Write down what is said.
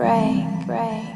break, break,